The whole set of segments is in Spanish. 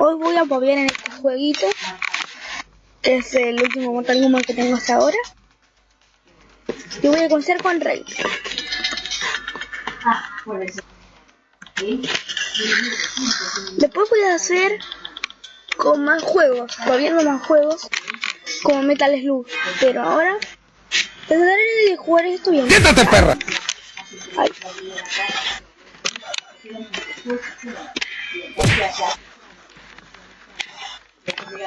Hoy voy a poner en este jueguito, que es el último Mortal Kombat que tengo hasta ahora. Y voy a comenzar con Rey. Después voy a hacer con más juegos, volviendo más juegos, como Metal Slug. Pero ahora trataré de jugar esto bien. ¡Quítate, perra! Ay.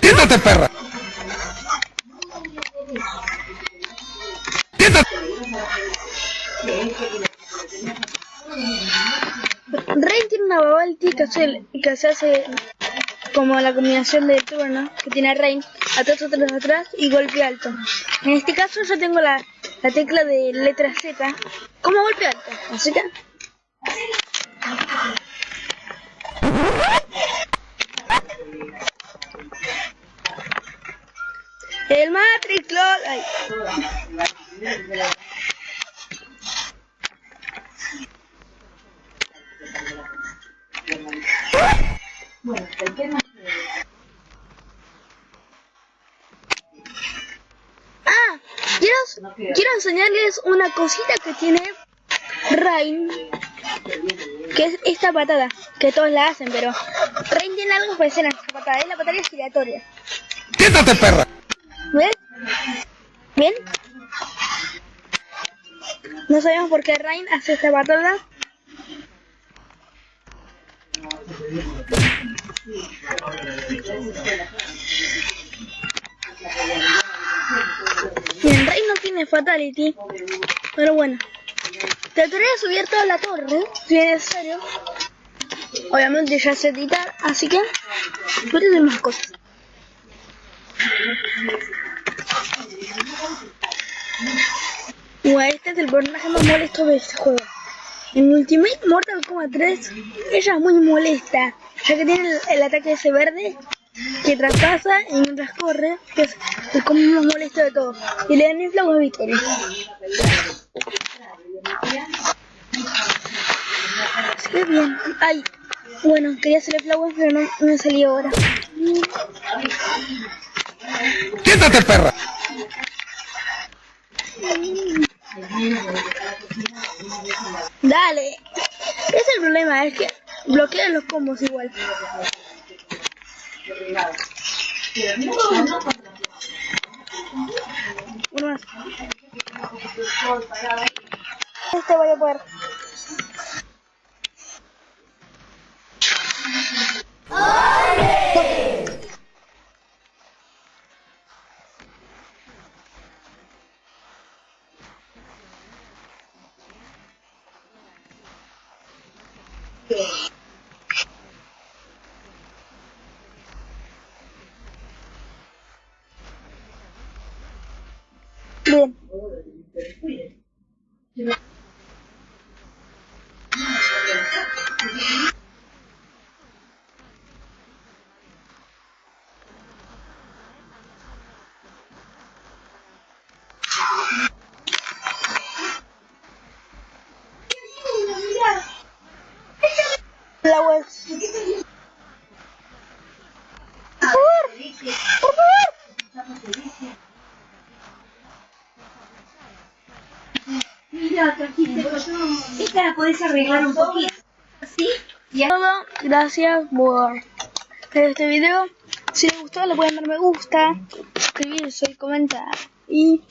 ¡Quítate, perra! ¡Quítate! Rein tiene una babalti que hace, que se hace como la combinación de turno que tiene Rein, atrás, atrás, atrás y golpe alto. En este caso yo tengo la, la tecla de letra Z como golpe alto, así que... El Matrix LOL. Ay. Ah, quiero, quiero enseñarles una cosita que tiene Rain, que es esta patada, que todos la hacen, pero Rain tiene algo especial en esta patada, es la patada giratoria. ¡Quítate, perra! ¿Ven? ¿Bien? No sabemos por qué Rain hace esta patada. Bien, Rain no tiene Fatality, pero bueno. Trataré de subir toda la torre, si es necesario. Obviamente ya sé editar, así que voy a hacer más cosas. Bueno, este es el personaje más molesto de este juego. En Ultimate Mortal Kombat 3, ella es muy molesta, ya que tiene el, ataque ese verde que traspasa y mientras corre, que es el combo más molesto de todos. Y le dan flaco de victoria. Así bien. Ay, bueno, quería hacerle flowers, pero no, no me salió ahora. ¡Quítate, perra! Dale. Es el problema, es que bloquean los combos igual. Uno más. Este voy a poder. Bien. Flowers. Esta la podés arreglar un poquito. ¿Sí? Ya. todo, gracias por ver este video. Si les gustó, le pueden dar me gusta, suscribirse y comentar. Y.